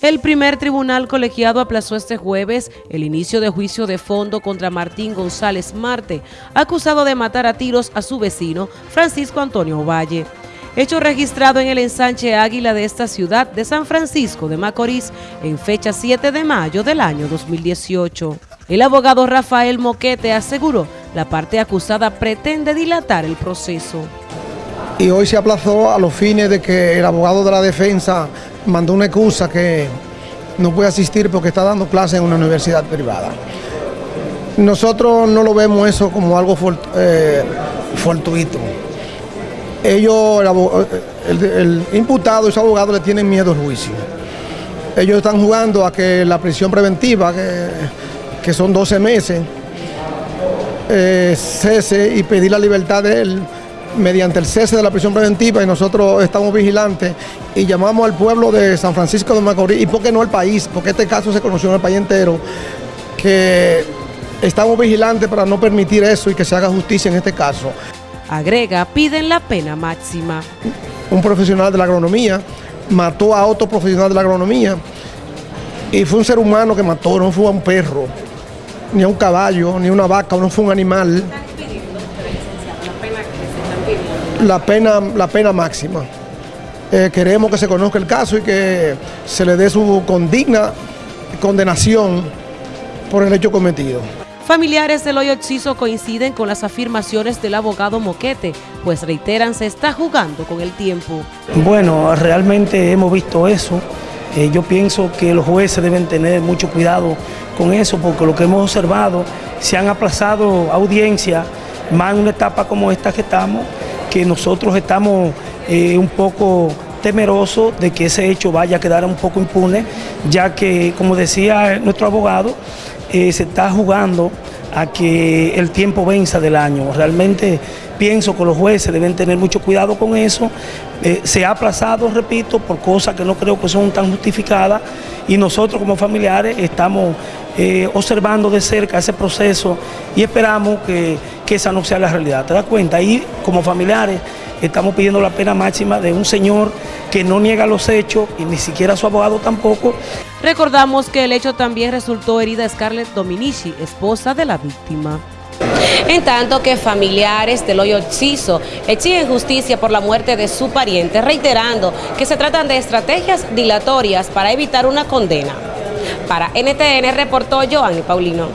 El primer tribunal colegiado aplazó este jueves el inicio de juicio de fondo contra Martín González Marte, acusado de matar a tiros a su vecino Francisco Antonio Valle. Hecho registrado en el ensanche Águila de esta ciudad de San Francisco de Macorís en fecha 7 de mayo del año 2018. El abogado Rafael Moquete aseguró la parte acusada pretende dilatar el proceso. Y hoy se aplazó a los fines de que el abogado de la defensa mandó una excusa que no puede asistir porque está dando clases en una universidad privada. Nosotros no lo vemos eso como algo eh, fortuito. Ellos, el, imputado y su abogado le tienen miedo al juicio. Ellos están jugando a que la prisión preventiva, que, son 12 meses, eh, cese y pedir la libertad de él mediante el cese de la prisión preventiva y nosotros estamos vigilantes y llamamos al pueblo de San Francisco de Macorís y por qué no el país, porque este caso se conoció en el país entero, que estamos vigilantes para no permitir eso y que se haga justicia en este caso. Agrega, piden la pena máxima. Un profesional de la agronomía mató a otro profesional de la agronomía y fue un ser humano que mató, no fue a un perro, ni a un caballo, ni a una vaca, no fue un animal la pena, la pena máxima. Eh, queremos que se conozca el caso y que se le dé su condigna condenación por el hecho cometido. Familiares del hoyo Chiso coinciden con las afirmaciones del abogado Moquete, pues reiteran se está jugando con el tiempo. Bueno, realmente hemos visto eso. Eh, yo pienso que los jueces deben tener mucho cuidado con eso, porque lo que hemos observado, se han aplazado audiencias, más en una etapa como esta que estamos, que nosotros estamos eh, un poco temerosos de que ese hecho vaya a quedar un poco impune, ya que, como decía nuestro abogado, eh, se está jugando a que el tiempo venza del año. Realmente pienso que los jueces deben tener mucho cuidado con eso. Eh, se ha aplazado, repito, por cosas que no creo que son tan justificadas y nosotros como familiares estamos observando de cerca ese proceso y esperamos que que esa no sea la realidad. ¿Te das cuenta? Ahí, como familiares, estamos pidiendo la pena máxima de un señor que no niega los hechos y ni siquiera su abogado tampoco. Recordamos que el hecho también resultó herida Scarlett Dominici, esposa de la víctima. En tanto que familiares del hoyo Chiso exigen justicia por la muerte de su pariente, reiterando que se tratan de estrategias dilatorias para evitar una condena. Para NTN reportó Joanny Paulino.